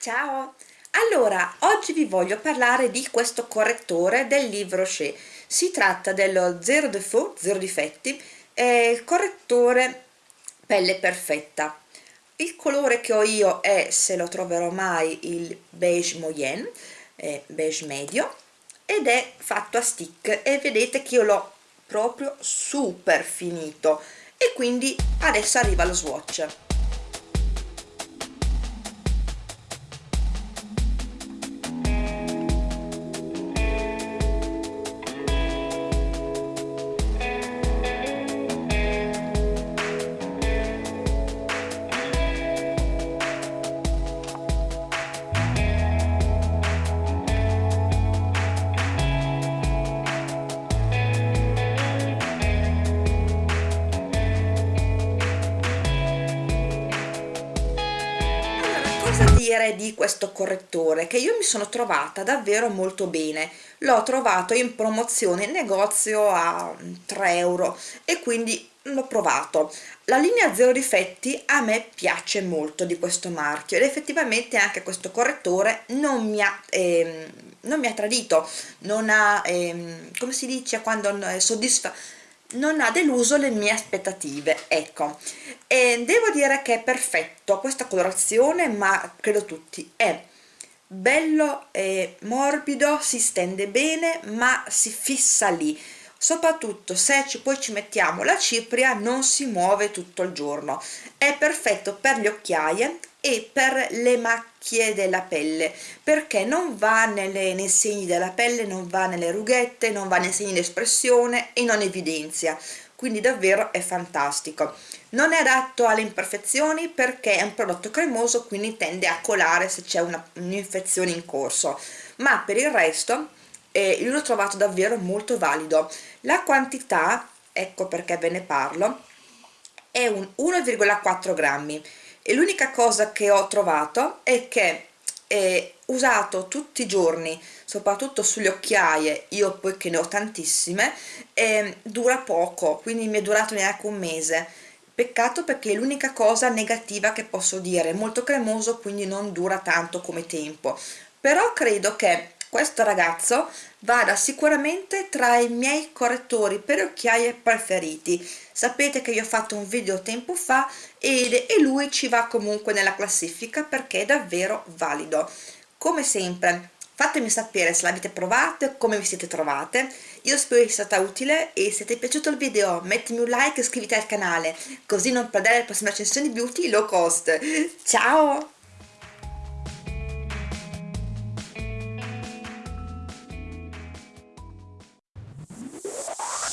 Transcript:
Ciao! Allora, oggi vi voglio parlare di questo correttore del Livre Rocher. Si tratta dello Zero Default, Zero Difetti, eh, correttore pelle perfetta. Il colore che ho io è, se lo troverò mai, il beige moyenne, eh, beige medio, ed è fatto a stick e vedete che io l'ho proprio super finito e quindi adesso arriva lo swatch. Cosa dire di questo correttore che io mi sono trovata davvero molto bene. L'ho trovato in promozione in negozio a 3 euro e quindi l'ho provato. La linea zero difetti a me piace molto di questo marchio ed effettivamente anche questo correttore non mi ha, ehm, non mi ha tradito non ha ehm, come si dice quando soddisfa non ha deluso le mie aspettative ecco. E devo dire che è perfetto questa colorazione ma credo tutti. È bello e morbido si stende bene ma si fissa lì soprattutto se ci, poi ci mettiamo la cipria non si muove tutto il giorno. È perfetto per le occhiaie e per le macchie della pelle perché non va nelle, nei segni della pelle non va nelle rughette non va nei segni di espressione e non evidenzia. Quindi davvero è fantastico. Non è adatto alle imperfezioni perché è un prodotto cremoso quindi tende a colare se c'è un'infezione in corso. Ma per il resto eh, io l'ho trovato davvero molto valido. La quantità ecco perché ve ne parlo è un 1,4 grammi. E l'unica cosa che ho trovato è che è usato tutti i giorni soprattutto sulle occhiaie io poi che ne ho tantissime eh, dura poco quindi mi è durato neanche un mese. Peccato perché è l'unica cosa negativa che posso dire molto cremoso quindi non dura tanto come tempo. Però credo che questo ragazzo vada sicuramente tra i miei correttori per occhiaie preferiti. Sapete che io ho fatto un video tempo fa ed, e lui ci va comunque nella classifica perché è davvero valido. Come sempre fatemi sapere se l'avete provato e come vi siete trovate. Io spero sia stata utile e se ti è piaciuto il video mettimi un like e iscriviti al canale così non perdere le prossime recensioni beauty low cost. Ciao